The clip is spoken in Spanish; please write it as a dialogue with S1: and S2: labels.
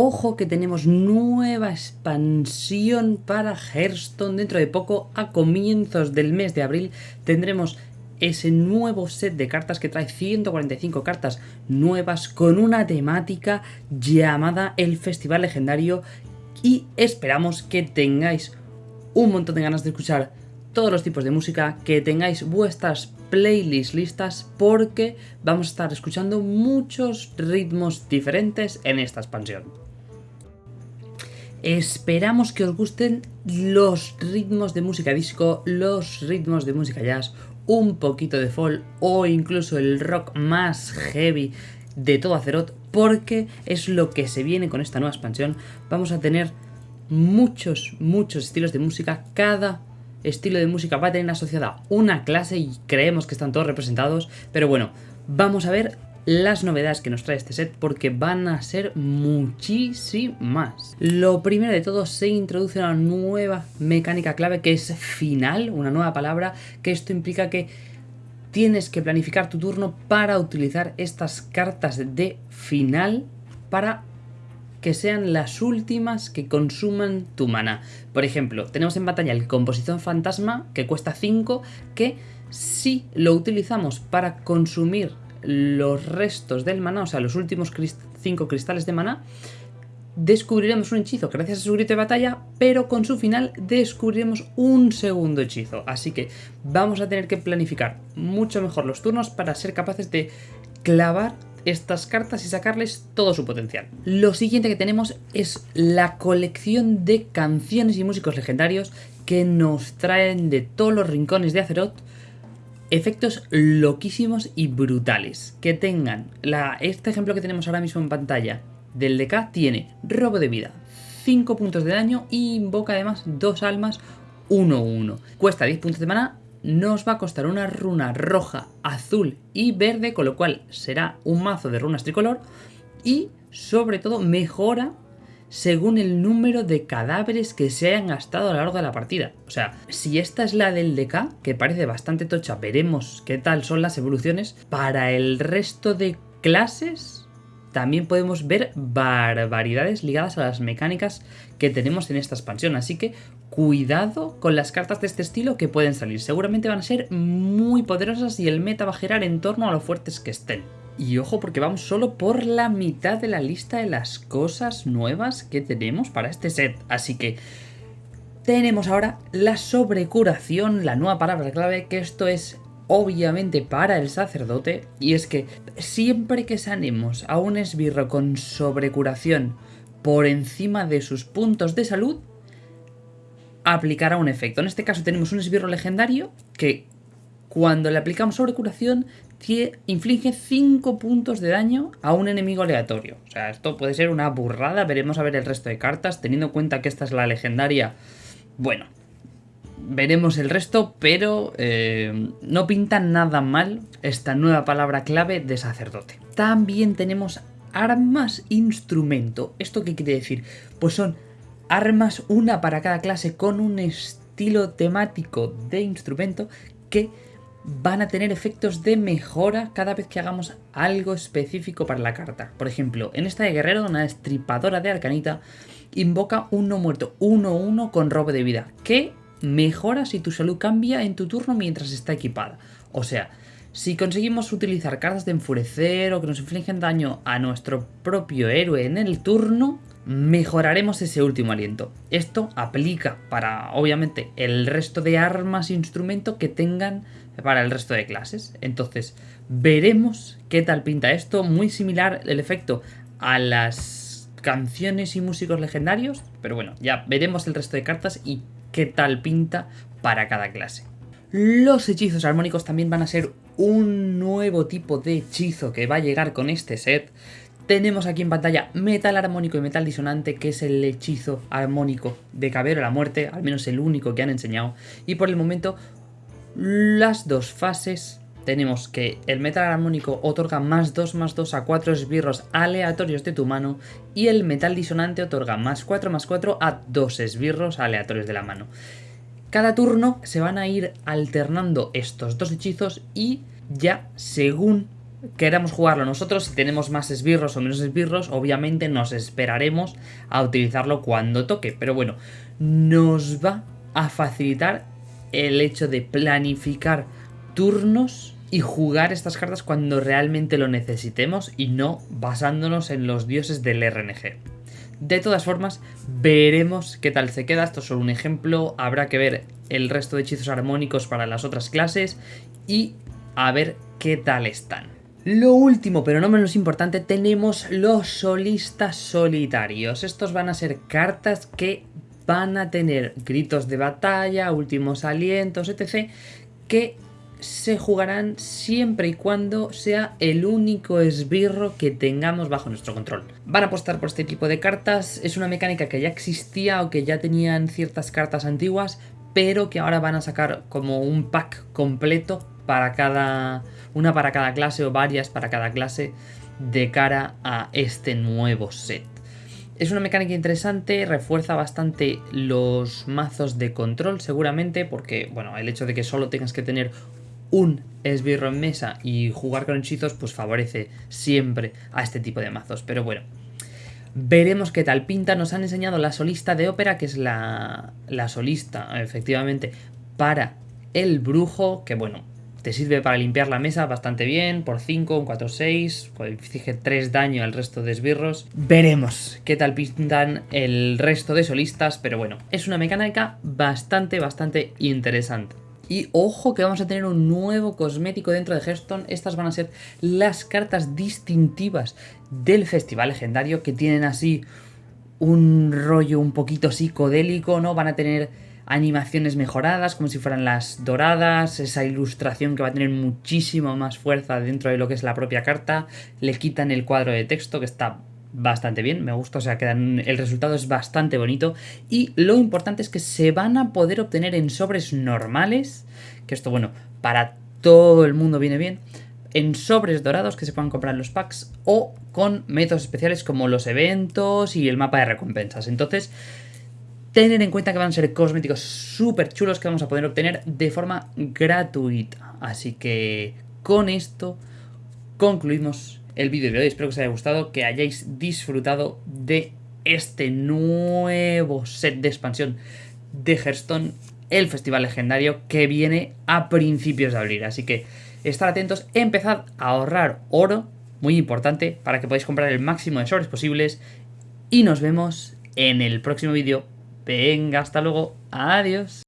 S1: Ojo que tenemos nueva expansión para Hearthstone dentro de poco, a comienzos del mes de abril tendremos ese nuevo set de cartas que trae 145 cartas nuevas con una temática llamada el Festival Legendario y esperamos que tengáis un montón de ganas de escuchar todos los tipos de música, que tengáis vuestras playlists listas porque vamos a estar escuchando muchos ritmos diferentes en esta expansión. Esperamos que os gusten los ritmos de música disco, los ritmos de música jazz, un poquito de folk o incluso el rock más heavy de todo Azeroth porque es lo que se viene con esta nueva expansión. Vamos a tener muchos, muchos estilos de música, cada estilo de música va a tener asociada una clase y creemos que están todos representados, pero bueno, vamos a ver las novedades que nos trae este set porque van a ser muchísimas. Lo primero de todo se introduce una nueva mecánica clave que es final, una nueva palabra, que esto implica que tienes que planificar tu turno para utilizar estas cartas de final para que sean las últimas que consuman tu mana. Por ejemplo, tenemos en batalla el Composición Fantasma, que cuesta 5, que si lo utilizamos para consumir los restos del mana, o sea, los últimos 5 cristales de mana, descubriremos un hechizo gracias a su grito de batalla, pero con su final descubriremos un segundo hechizo. Así que vamos a tener que planificar mucho mejor los turnos para ser capaces de clavar estas cartas y sacarles todo su potencial. Lo siguiente que tenemos es la colección de canciones y músicos legendarios que nos traen de todos los rincones de Azeroth efectos loquísimos y brutales. Que tengan este ejemplo que tenemos ahora mismo en pantalla del DK tiene robo de vida, 5 puntos de daño y invoca además dos almas 1-1. Cuesta 10 puntos de mana nos va a costar una runa roja, azul y verde, con lo cual será un mazo de runas tricolor y sobre todo mejora según el número de cadáveres que se hayan gastado a lo largo de la partida. O sea, si esta es la del DK, que parece bastante tocha, veremos qué tal son las evoluciones. Para el resto de clases también podemos ver barbaridades ligadas a las mecánicas que tenemos en esta expansión. Así que cuidado con las cartas de este estilo que pueden salir. Seguramente van a ser muy poderosas y el meta va a girar en torno a lo fuertes que estén. Y ojo porque vamos solo por la mitad de la lista de las cosas nuevas que tenemos para este set. Así que tenemos ahora la sobrecuración, la nueva palabra clave, que esto es obviamente para el sacerdote. Y es que siempre que sanemos a un esbirro con sobrecuración por encima de sus puntos de salud, aplicará un efecto. En este caso tenemos un esbirro legendario que cuando le aplicamos sobrecuración inflige 5 puntos de daño a un enemigo aleatorio. O sea, esto puede ser una burrada, veremos a ver el resto de cartas, teniendo en cuenta que esta es la legendaria. Bueno, veremos el resto, pero eh, no pinta nada mal esta nueva palabra clave de sacerdote. También tenemos armas instrumento. ¿Esto qué quiere decir? Pues son armas, una para cada clase, con un estilo temático de instrumento que van a tener efectos de mejora cada vez que hagamos algo específico para la carta. Por ejemplo, en esta de guerrero, una estripadora de arcanita invoca un no muerto 1-1 con robo de vida, que mejora si tu salud cambia en tu turno mientras está equipada. O sea, si conseguimos utilizar cartas de enfurecer o que nos infligen daño a nuestro propio héroe en el turno, mejoraremos ese último aliento. Esto aplica para, obviamente, el resto de armas e instrumento que tengan para el resto de clases. Entonces, veremos qué tal pinta esto. Muy similar el efecto a las canciones y músicos legendarios. Pero bueno, ya veremos el resto de cartas y qué tal pinta para cada clase. Los hechizos armónicos también van a ser un nuevo tipo de hechizo que va a llegar con este set. Tenemos aquí en pantalla metal armónico y metal disonante, que es el hechizo armónico de Cabero la Muerte, al menos el único que han enseñado. Y por el momento, las dos fases tenemos que el metal armónico otorga más 2 más 2 a 4 esbirros aleatorios de tu mano y el metal disonante otorga más 4 más 4 a 2 esbirros aleatorios de la mano. Cada turno se van a ir alternando estos dos hechizos y ya según queramos jugarlo nosotros, si tenemos más esbirros o menos esbirros, obviamente nos esperaremos a utilizarlo cuando toque. Pero bueno, nos va a facilitar el hecho de planificar turnos y jugar estas cartas cuando realmente lo necesitemos y no basándonos en los dioses del RNG. De todas formas, veremos qué tal se queda. Esto es solo un ejemplo. Habrá que ver el resto de hechizos armónicos para las otras clases y a ver qué tal están. Lo último, pero no menos importante, tenemos los solistas solitarios. Estos van a ser cartas que van a tener gritos de batalla, últimos alientos, etc. que se jugarán siempre y cuando sea el único esbirro que tengamos bajo nuestro control. Van a apostar por este tipo de cartas, es una mecánica que ya existía o que ya tenían ciertas cartas antiguas, pero que ahora van a sacar como un pack completo para cada una para cada clase o varias para cada clase de cara a este nuevo set. Es una mecánica interesante, refuerza bastante los mazos de control seguramente, porque bueno, el hecho de que solo tengas que tener un esbirro en mesa y jugar con hechizos pues favorece siempre a este tipo de mazos. Pero bueno, veremos qué tal pinta. Nos han enseñado la solista de ópera, que es la, la solista efectivamente para el brujo, que bueno, te sirve para limpiar la mesa bastante bien, por 5, un 4, 6, fije 3 daño al resto de esbirros. Veremos qué tal pintan el resto de solistas, pero bueno, es una mecánica bastante, bastante interesante. Y ojo que vamos a tener un nuevo cosmético dentro de Hearthstone. Estas van a ser las cartas distintivas del festival legendario que tienen así un rollo un poquito psicodélico, ¿no? Van a tener animaciones mejoradas, como si fueran las doradas, esa ilustración que va a tener muchísimo más fuerza dentro de lo que es la propia carta, le quitan el cuadro de texto que está bastante bien, me gusta, o sea, quedan, el resultado es bastante bonito y lo importante es que se van a poder obtener en sobres normales, que esto, bueno, para todo el mundo viene bien, en sobres dorados que se puedan comprar en los packs o con métodos especiales como los eventos y el mapa de recompensas. Entonces, tener en cuenta que van a ser cosméticos súper chulos que vamos a poder obtener de forma gratuita. Así que con esto concluimos el vídeo de hoy. Espero que os haya gustado, que hayáis disfrutado de este nuevo set de expansión de Hearthstone, el festival legendario que viene a principios de abril. Así que estar atentos, empezad a ahorrar oro, muy importante, para que podáis comprar el máximo de sobres posibles. Y nos vemos en el próximo vídeo. Venga, hasta luego. Adiós.